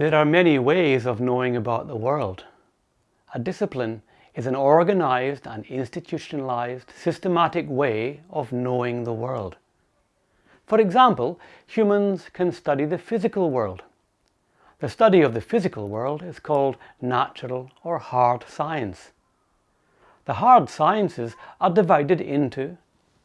There are many ways of knowing about the world. A discipline is an organized and institutionalized systematic way of knowing the world. For example, humans can study the physical world. The study of the physical world is called natural or hard science. The hard sciences are divided into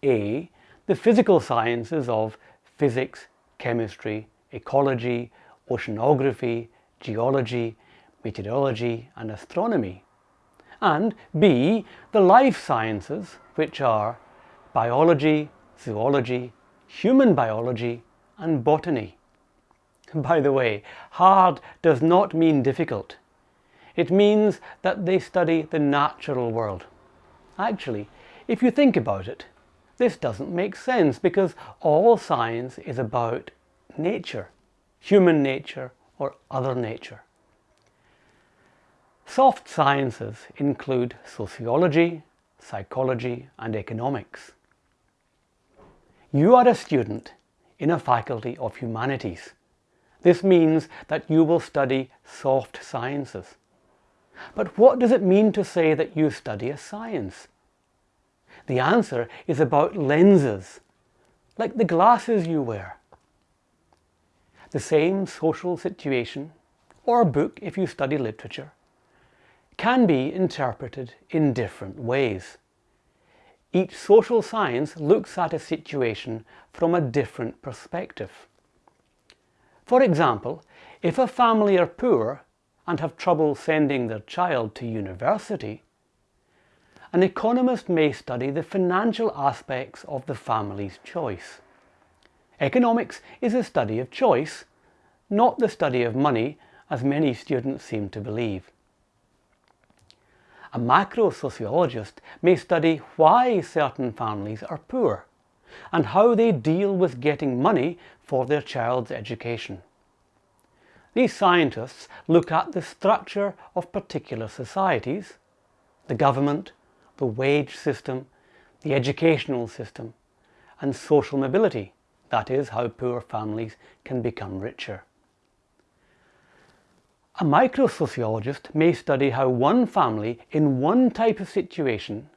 A. The physical sciences of physics, chemistry, ecology, oceanography, geology, meteorology and astronomy. And B. The life sciences, which are biology, zoology, human biology and botany. By the way, hard does not mean difficult. It means that they study the natural world. Actually, if you think about it, this doesn't make sense because all science is about nature, human nature or other nature. Soft sciences include sociology, psychology and economics. You are a student in a faculty of humanities. This means that you will study soft sciences. But what does it mean to say that you study a science? The answer is about lenses, like the glasses you wear. The same social situation, or book if you study literature, can be interpreted in different ways. Each social science looks at a situation from a different perspective. For example, if a family are poor and have trouble sending their child to university, an economist may study the financial aspects of the family's choice. Economics is a study of choice, not the study of money as many students seem to believe. A macro-sociologist may study why certain families are poor and how they deal with getting money for their child's education. These scientists look at the structure of particular societies, the government, the wage system, the educational system, and social mobility, that is, how poor families can become richer. A microsociologist may study how one family in one type of situation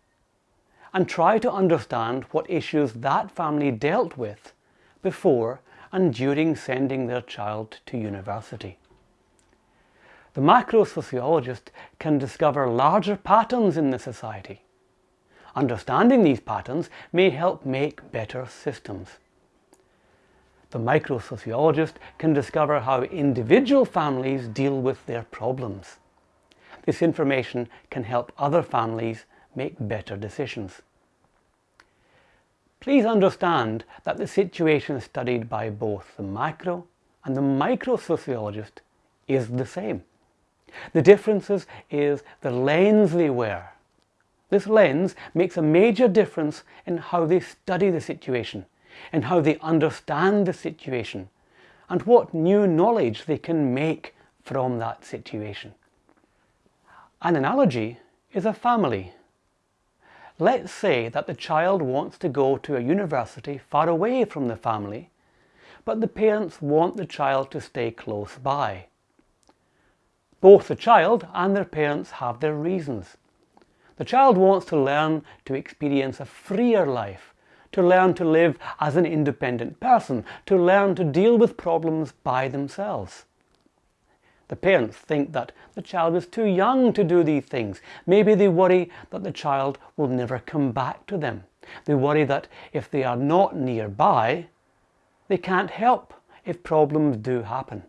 and try to understand what issues that family dealt with before and during sending their child to university. The macro-sociologist can discover larger patterns in the society Understanding these patterns may help make better systems. The microsociologist can discover how individual families deal with their problems. This information can help other families make better decisions. Please understand that the situation studied by both the macro and the microsociologist is the same. The differences is the lens they wear this lens makes a major difference in how they study the situation, in how they understand the situation, and what new knowledge they can make from that situation. An analogy is a family. Let's say that the child wants to go to a university far away from the family, but the parents want the child to stay close by. Both the child and their parents have their reasons. The child wants to learn to experience a freer life, to learn to live as an independent person, to learn to deal with problems by themselves. The parents think that the child is too young to do these things. Maybe they worry that the child will never come back to them. They worry that if they are not nearby, they can't help if problems do happen.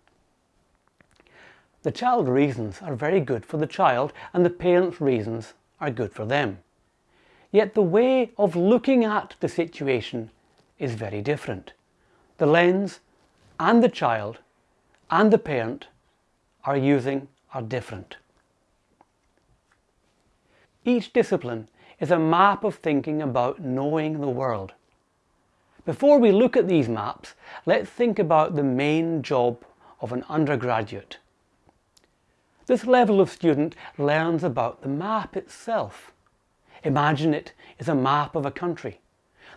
The child reasons are very good for the child and the parents' reasons are good for them. Yet the way of looking at the situation is very different. The lens and the child and the parent are using are different. Each discipline is a map of thinking about knowing the world. Before we look at these maps, let's think about the main job of an undergraduate. This level of student learns about the map itself. Imagine it is a map of a country.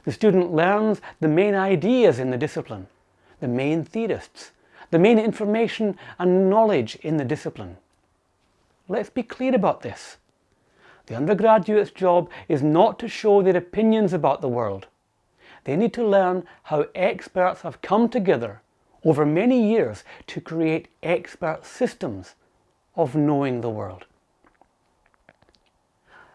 The student learns the main ideas in the discipline, the main theorists, the main information and knowledge in the discipline. Let's be clear about this. The undergraduate's job is not to show their opinions about the world. They need to learn how experts have come together over many years to create expert systems of knowing the world.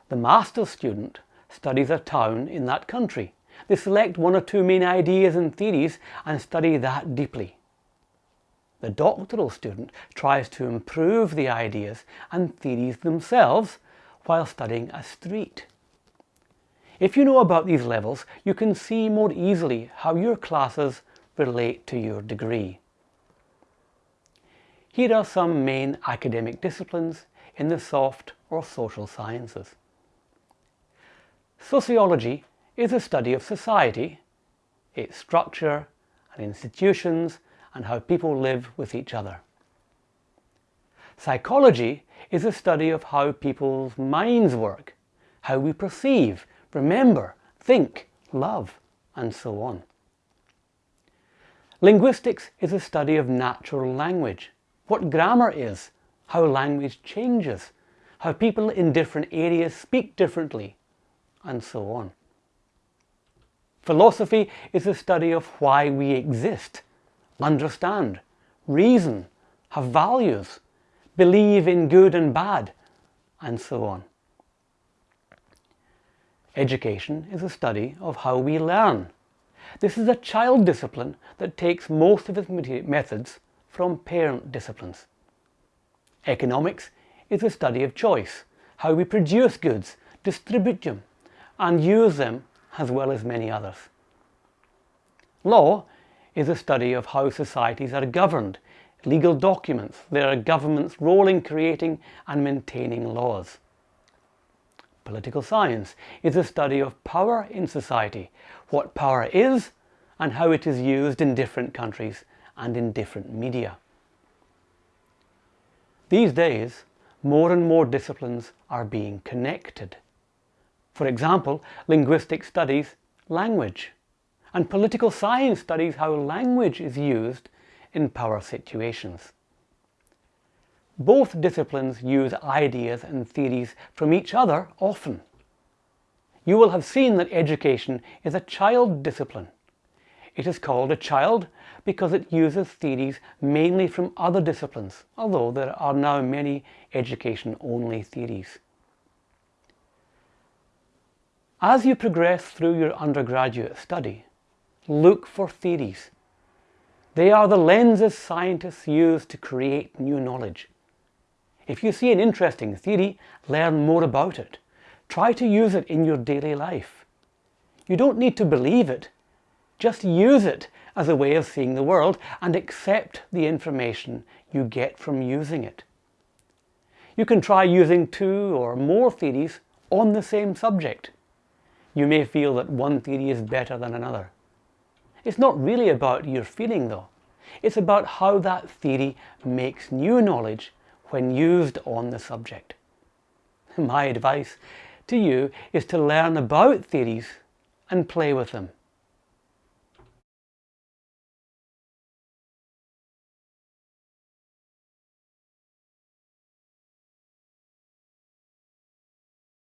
The master's student studies a town in that country. They select one or two main ideas and theories and study that deeply. The doctoral student tries to improve the ideas and theories themselves while studying a street. If you know about these levels, you can see more easily how your classes relate to your degree. Here are some main academic disciplines in the soft or social sciences. Sociology is a study of society, its structure and institutions and how people live with each other. Psychology is a study of how people's minds work, how we perceive, remember, think, love, and so on. Linguistics is a study of natural language, what grammar is, how language changes, how people in different areas speak differently, and so on. Philosophy is a study of why we exist, understand, reason, have values, believe in good and bad, and so on. Education is a study of how we learn. This is a child discipline that takes most of its methods from parent disciplines. Economics is a study of choice, how we produce goods, distribute them, and use them as well as many others. Law is a study of how societies are governed, legal documents, their government's role in creating and maintaining laws. Political science is a study of power in society, what power is and how it is used in different countries and in different media. These days, more and more disciplines are being connected. For example, linguistic studies language, and political science studies how language is used in power situations. Both disciplines use ideas and theories from each other often. You will have seen that education is a child discipline. It is called a child because it uses theories mainly from other disciplines, although there are now many education-only theories. As you progress through your undergraduate study, look for theories. They are the lenses scientists use to create new knowledge. If you see an interesting theory, learn more about it. Try to use it in your daily life. You don't need to believe it. Just use it as a way of seeing the world and accept the information you get from using it. You can try using two or more theories on the same subject you may feel that one theory is better than another. It's not really about your feeling though. It's about how that theory makes new knowledge when used on the subject. My advice to you is to learn about theories and play with them.